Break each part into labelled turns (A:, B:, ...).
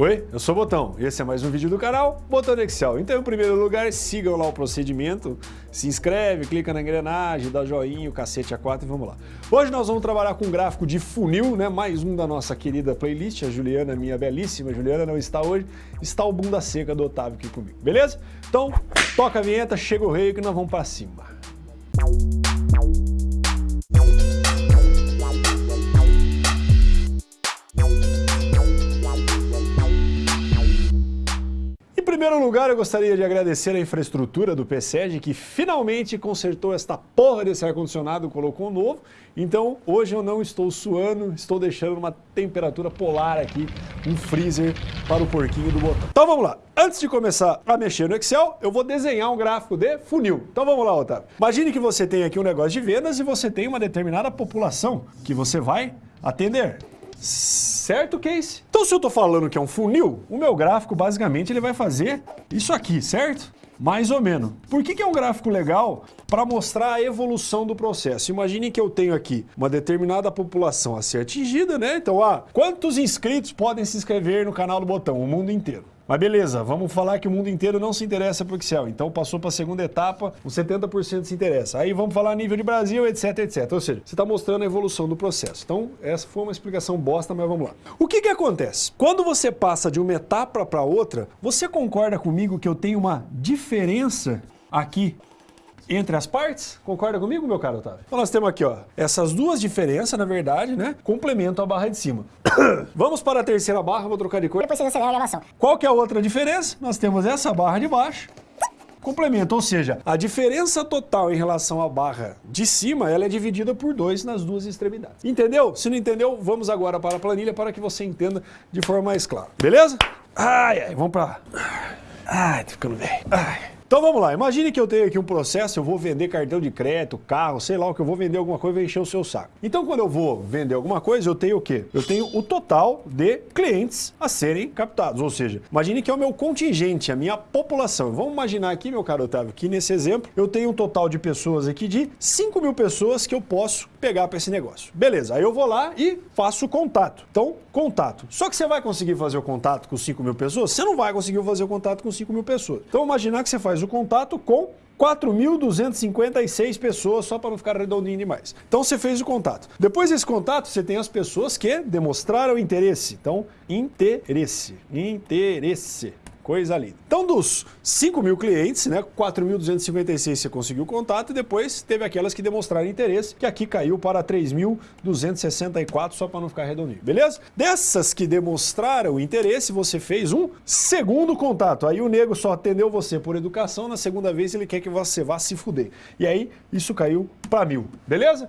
A: Oi, eu sou o Botão e esse é mais um vídeo do canal Botão Excel. Então, em primeiro lugar, sigam lá o procedimento, se inscreve, clica na engrenagem, dá joinha, o cacete a quatro e vamos lá. Hoje nós vamos trabalhar com um gráfico de funil, né? mais um da nossa querida playlist, a Juliana, minha belíssima Juliana, não está hoje, está o bunda seca do Otávio aqui comigo, beleza? Então, toca a vinheta, chega o rei que nós vamos para cima. Primeiro lugar, eu gostaria de agradecer a infraestrutura do PSEG que finalmente consertou esta porra desse ar-condicionado, colocou um novo. Então, hoje eu não estou suando, estou deixando uma temperatura polar aqui, um freezer para o porquinho do botão. Então vamos lá. Antes de começar a mexer no Excel, eu vou desenhar um gráfico de funil. Então vamos lá, Otávio. Imagine que você tem aqui um negócio de vendas e você tem uma determinada população que você vai atender. Certo, Case? Então se eu estou falando que é um funil, o meu gráfico basicamente ele vai fazer isso aqui, certo? Mais ou menos. Por que, que é um gráfico legal? Para mostrar a evolução do processo. Imagine que eu tenho aqui uma determinada população a ser atingida, né? Então, ah, quantos inscritos podem se inscrever no canal do Botão? O mundo inteiro. Mas beleza, vamos falar que o mundo inteiro não se interessa por Excel. Então passou para a segunda etapa, os 70% se interessa. Aí vamos falar nível de Brasil, etc, etc. Ou seja, você está mostrando a evolução do processo. Então essa foi uma explicação bosta, mas vamos lá. O que que acontece? Quando você passa de uma etapa para outra, você concorda comigo que eu tenho uma diferença aqui entre as partes. Concorda comigo, meu caro Otávio? Então nós temos aqui, ó, essas duas diferenças, na verdade, né, complementam a barra de cima. Vamos para a terceira barra, vou trocar de cor.
B: Depois você recebe a elevação.
A: Qual que é a outra diferença? Nós temos essa barra de baixo, complemento, ou seja, a diferença total em relação à barra de cima, ela é dividida por dois nas duas extremidades. Entendeu? Se não entendeu, vamos agora para a planilha para que você entenda de forma mais clara. Beleza? Ai, ai, vamos para... Ai, tô ficando velho. Ai. Então vamos lá, imagine que eu tenho aqui um processo, eu vou vender cartão de crédito, carro, sei lá o que eu vou vender alguma coisa e encher o seu saco. Então quando eu vou vender alguma coisa, eu tenho o quê? Eu tenho o total de clientes a serem captados, ou seja, imagine que é o meu contingente, a minha população. Vamos imaginar aqui, meu caro Otávio, que nesse exemplo eu tenho um total de pessoas aqui de 5 mil pessoas que eu posso pegar para esse negócio. Beleza, aí eu vou lá e faço o contato. Então, contato. Só que você vai conseguir fazer o contato com 5 mil pessoas? Você não vai conseguir fazer o contato com 5 mil pessoas. Então imaginar que você faz faz o contato com 4.256 pessoas, só para não ficar redondinho demais. Então você fez o contato. Depois desse contato, você tem as pessoas que demonstraram interesse. Então, interesse, interesse. Coisa linda. Então, dos 5 mil clientes, né, 4.256 você conseguiu contato e depois teve aquelas que demonstraram interesse, que aqui caiu para 3.264, só para não ficar redondinho, beleza? Dessas que demonstraram interesse, você fez um segundo contato. Aí o nego só atendeu você por educação, na segunda vez ele quer que você vá se fuder. E aí, isso caiu para mil, beleza?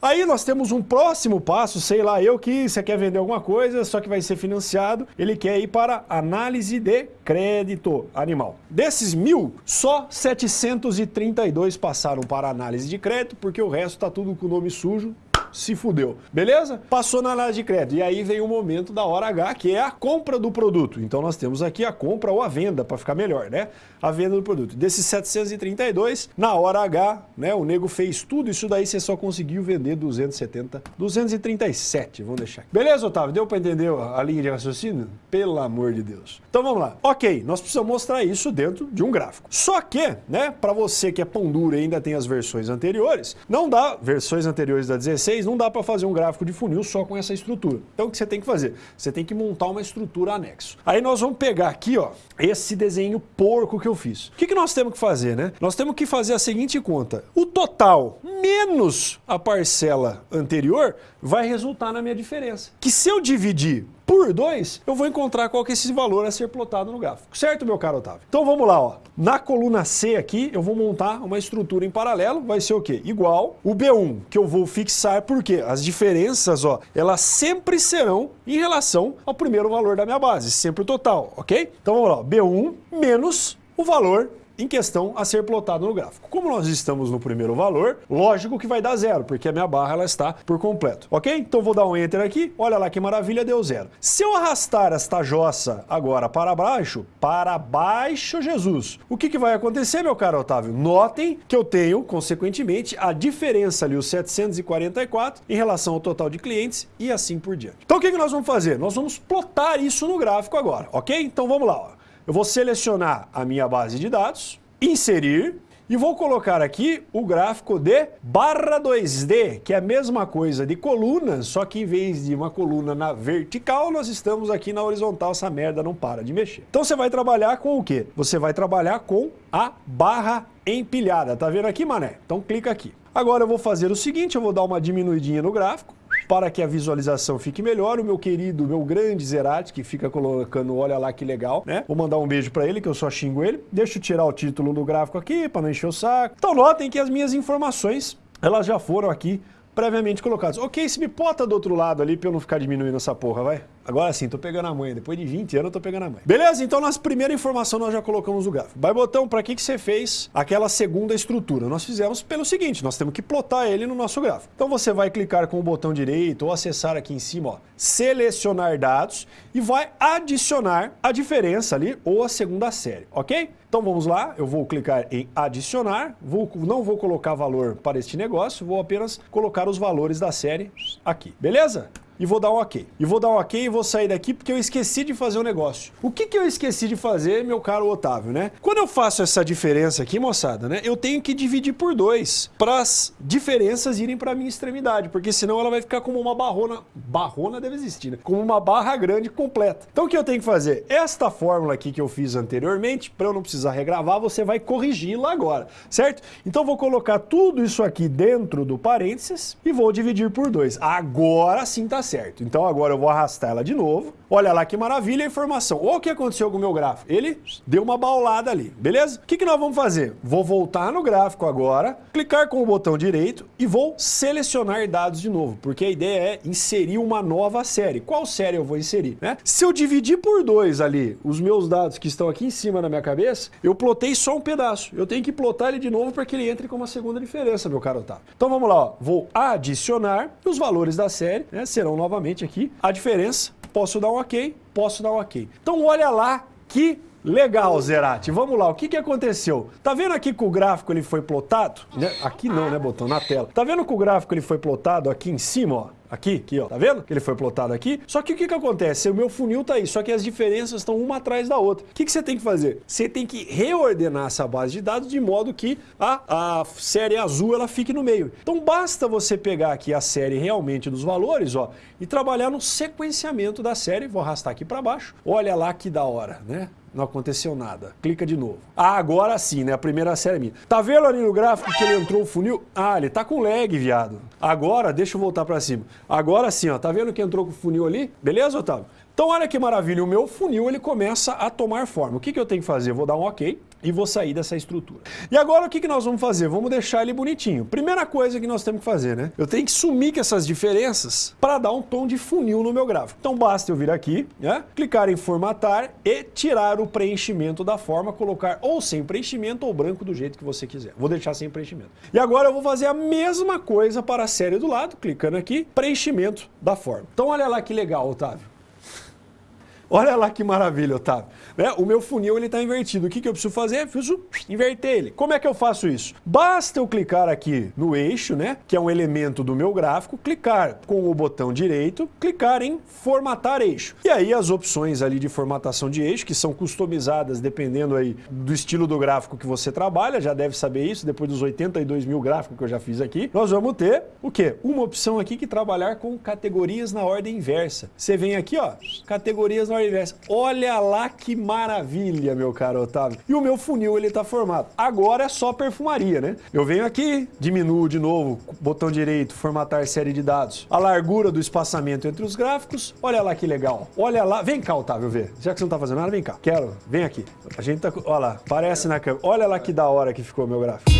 A: Aí nós temos um próximo passo, sei lá eu, que você quer vender alguma coisa, só que vai ser financiado, ele quer ir para análise de crédito animal. Desses mil, só 732 passaram para análise de crédito, porque o resto está tudo com nome sujo, se fudeu. Beleza? Passou na análise de crédito. E aí vem o momento da hora H, que é a compra do produto. Então nós temos aqui a compra ou a venda, para ficar melhor, né? A venda do produto. Desses 732, na hora H, né, o nego fez tudo isso daí, você só conseguiu vender 270, 237, vamos deixar aqui. Beleza, Otávio? Deu para entender a linha de raciocínio? Pelo amor de Deus. Então vamos lá. Ok, nós precisamos mostrar isso dentro de um gráfico. Só que, né, para você que é pão duro e ainda tem as versões anteriores, não dá, versões anteriores da 16, não dá para fazer um gráfico de funil só com essa estrutura. Então o que você tem que fazer? Você tem que montar uma estrutura anexo. Aí nós vamos pegar aqui, ó, esse desenho porco que eu fiz. O que, que nós temos que fazer, né? Nós temos que fazer a seguinte conta. O total menos a parcela anterior vai resultar na minha diferença. Que se eu dividir por 2, eu vou encontrar qual que é esse valor a ser plotado no gráfico. Certo, meu caro Otávio? Então vamos lá, ó. Na coluna C aqui, eu vou montar uma estrutura em paralelo, vai ser o quê? Igual o B1, que eu vou fixar, porque as diferenças, ó, elas sempre serão em relação ao primeiro valor da minha base, sempre o total, ok? Então vamos lá, B1 menos o valor em questão a ser plotado no gráfico. Como nós estamos no primeiro valor, lógico que vai dar zero, porque a minha barra ela está por completo, ok? Então vou dar um Enter aqui, olha lá que maravilha, deu zero. Se eu arrastar esta jossa agora para baixo, para baixo, Jesus, o que, que vai acontecer, meu caro Otávio? Notem que eu tenho, consequentemente, a diferença ali, os 744, em relação ao total de clientes e assim por diante. Então o que, que nós vamos fazer? Nós vamos plotar isso no gráfico agora, ok? Então vamos lá, ó. Eu vou selecionar a minha base de dados, inserir, e vou colocar aqui o gráfico de barra 2D, que é a mesma coisa de colunas, só que em vez de uma coluna na vertical, nós estamos aqui na horizontal, essa merda não para de mexer. Então você vai trabalhar com o quê? Você vai trabalhar com a barra empilhada, tá vendo aqui, mané? Então clica aqui. Agora eu vou fazer o seguinte, eu vou dar uma diminuidinha no gráfico, para que a visualização fique melhor, o meu querido, meu grande Zerati, que fica colocando, olha lá que legal, né? Vou mandar um beijo para ele, que eu só xingo ele. Deixa eu tirar o título do gráfico aqui, para não encher o saco. Então notem que as minhas informações, elas já foram aqui previamente colocadas. Ok, se me bota do outro lado ali para eu não ficar diminuindo essa porra, vai? Agora sim, tô pegando a mãe. Depois de 20 anos, eu tô pegando a mãe. Beleza? Então, nossa primeira informação nós já colocamos o gráfico. Vai, botão, para que, que você fez aquela segunda estrutura? Nós fizemos pelo seguinte, nós temos que plotar ele no nosso gráfico. Então, você vai clicar com o botão direito ou acessar aqui em cima, ó, selecionar dados e vai adicionar a diferença ali ou a segunda série, ok? Então vamos lá, eu vou clicar em adicionar, vou, não vou colocar valor para este negócio, vou apenas colocar os valores da série aqui, beleza? E vou dar um ok. E vou dar um ok e vou sair daqui porque eu esqueci de fazer um negócio. O que, que eu esqueci de fazer, meu caro Otávio, né? Quando eu faço essa diferença aqui, moçada, né? Eu tenho que dividir por dois para as diferenças irem para minha extremidade, porque senão ela vai ficar como uma barrona. Barrona deve existir, né? Como uma barra grande completa. Então o que eu tenho que fazer? Esta fórmula aqui que eu fiz anteriormente, para eu não precisar regravar, você vai corrigi-la agora, certo? Então vou colocar tudo isso aqui dentro do parênteses e vou dividir por dois. Agora sim tá certo. Então agora eu vou arrastar ela de novo. Olha lá que maravilha a informação. O que aconteceu com o meu gráfico. Ele deu uma baulada ali, beleza? O que, que nós vamos fazer? Vou voltar no gráfico agora, clicar com o botão direito e vou selecionar dados de novo, porque a ideia é inserir uma nova série. Qual série eu vou inserir? Né? Se eu dividir por dois ali os meus dados que estão aqui em cima na minha cabeça, eu plotei só um pedaço. Eu tenho que plotar ele de novo para que ele entre com uma segunda diferença, meu caro Otávio. Então vamos lá, ó. vou adicionar os valores da série, né, serão novamente aqui a diferença. Posso dar um ok, posso dar um ok. Então olha lá que Legal, Zerati. Vamos lá, o que, que aconteceu? Tá vendo aqui que o gráfico ele foi plotado? Né? Aqui não, né, botão? Na tela. Tá vendo que o gráfico ele foi plotado aqui em cima, ó? Aqui, aqui, ó. Tá vendo? Ele foi plotado aqui. Só que o que, que acontece? O meu funil tá aí, só que as diferenças estão uma atrás da outra. O que, que você tem que fazer? Você tem que reordenar essa base de dados de modo que a, a série azul ela fique no meio. Então basta você pegar aqui a série realmente dos valores, ó, e trabalhar no sequenciamento da série. Vou arrastar aqui para baixo. Olha lá que da hora, né? Não aconteceu nada. Clica de novo. Ah, agora sim, né? A primeira série é minha. Tá vendo ali no gráfico que ele entrou o funil? Ah, ele tá com lag, viado. Agora, deixa eu voltar para cima. Agora sim, ó. Tá vendo que entrou com o funil ali? Beleza, Otávio? Então olha que maravilha, o meu funil ele começa a tomar forma. O que, que eu tenho que fazer? Eu vou dar um ok e vou sair dessa estrutura. E agora o que, nós vamos fazer? Vamos deixar ele bonitinho. Primeira coisa que nós temos que fazer, né? Eu tenho que sumir com essas diferenças para dar um tom de funil no meu gráfico. Então basta eu vir aqui, né? clicar em formatar e tirar o preenchimento da forma, colocar ou sem preenchimento ou branco do jeito que você quiser. Vou deixar sem preenchimento. E agora eu vou fazer a mesma coisa para a série do lado, clicando aqui, preenchimento da forma. Então olha lá que legal, Otávio. Olha lá que maravilha, Otávio. Né? O meu funil ele está invertido. O que, que eu preciso fazer? Eu preciso inverter ele. Como é que eu faço isso? Basta eu clicar aqui no eixo, né? que é um elemento do meu gráfico, clicar com o botão direito, clicar em formatar eixo. E aí as opções ali de formatação de eixo, que são customizadas dependendo aí do estilo do gráfico que você trabalha, já deve saber isso, depois dos 82 mil gráficos que eu já fiz aqui, nós vamos ter o quê? Uma opção aqui que trabalhar com categorias na ordem inversa. Você vem aqui, ó, categorias na inversa. Olha lá que maravilha, meu caro Otávio. E o meu funil, ele tá formado. Agora é só perfumaria, né? Eu venho aqui, diminuo de novo, botão direito, formatar série de dados. A largura do espaçamento entre os gráficos. Olha lá que legal. Olha lá. Vem cá, Otávio, ver. Já que você não tá fazendo nada, vem cá. Quero. Vem aqui. A gente tá... Olha lá. Parece na câmera. Olha lá que da hora que ficou meu gráfico.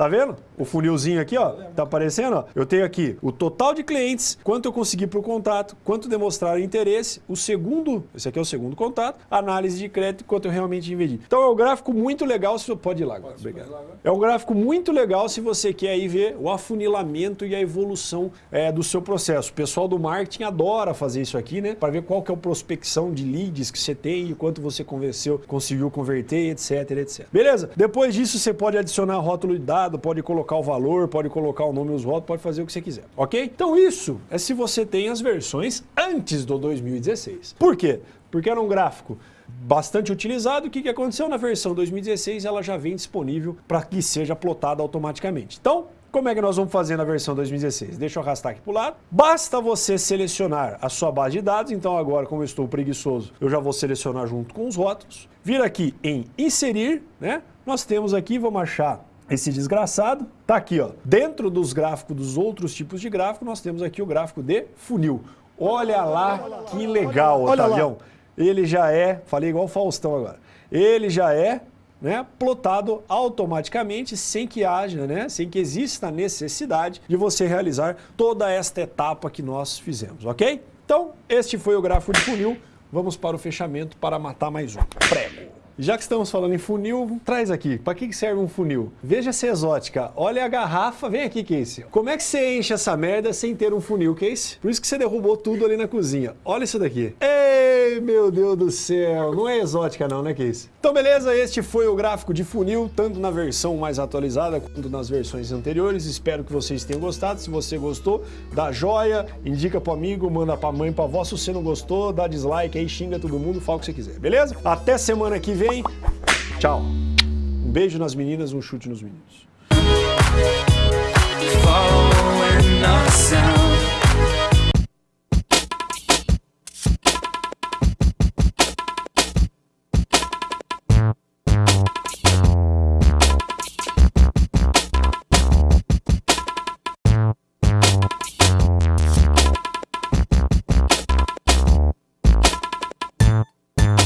A: Tá vendo? O funilzinho aqui, ó, tá aparecendo, ó. Eu tenho aqui o total de clientes, quanto eu consegui pro contato, quanto demonstraram interesse, o segundo, esse aqui é o segundo contato, análise de crédito, quanto eu realmente investi. Então é um gráfico muito legal, se pode ir lá agora, obrigado. É um gráfico muito legal se você quer aí ver o afunilamento e a evolução é, do seu processo. O pessoal do marketing adora fazer isso aqui, né? Para ver qual que é a prospecção de leads que você tem e quanto você convenceu, conseguiu converter, etc, etc. Beleza? Depois disso você pode adicionar rótulo de pode colocar o valor, pode colocar o nome dos rótulos, pode fazer o que você quiser, ok? Então isso é se você tem as versões antes do 2016. Por quê? Porque era um gráfico bastante utilizado. O que, que aconteceu na versão 2016? Ela já vem disponível para que seja plotada automaticamente. Então, como é que nós vamos fazer na versão 2016? Deixa eu arrastar aqui para o lado. Basta você selecionar a sua base de dados. Então agora, como eu estou preguiçoso, eu já vou selecionar junto com os rótulos. Vir aqui em inserir, né? Nós temos aqui, vamos achar esse desgraçado. Tá aqui, ó. Dentro dos gráficos dos outros tipos de gráfico, nós temos aqui o gráfico de funil. Olha lá que legal, Otavião. Ele já é, falei igual o Faustão agora, ele já é né, plotado automaticamente sem que haja, né, sem que exista necessidade de você realizar toda esta etapa que nós fizemos, ok? Então, este foi o gráfico de funil. Vamos para o fechamento para matar mais um. Prego. Já que estamos falando em funil, traz aqui. Para que serve um funil? Veja essa exótica. Olha a garrafa. Vem aqui, Casey. Como é que você enche essa merda sem ter um funil, Casey? Por isso que você derrubou tudo ali na cozinha. Olha isso daqui. Ei, meu Deus do céu. Não é exótica não, né, Casey? Então, beleza. Este foi o gráfico de funil, tanto na versão mais atualizada quanto nas versões anteriores. Espero que vocês tenham gostado. Se você gostou, dá joia, indica pro amigo, manda pra mãe, pra avó. Se você não gostou, dá dislike aí, xinga todo mundo, fala o que você quiser, beleza? Até semana que vem bem? Tchau. Um beijo nas meninas, um chute nos meninos.